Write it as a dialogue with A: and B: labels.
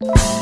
A: you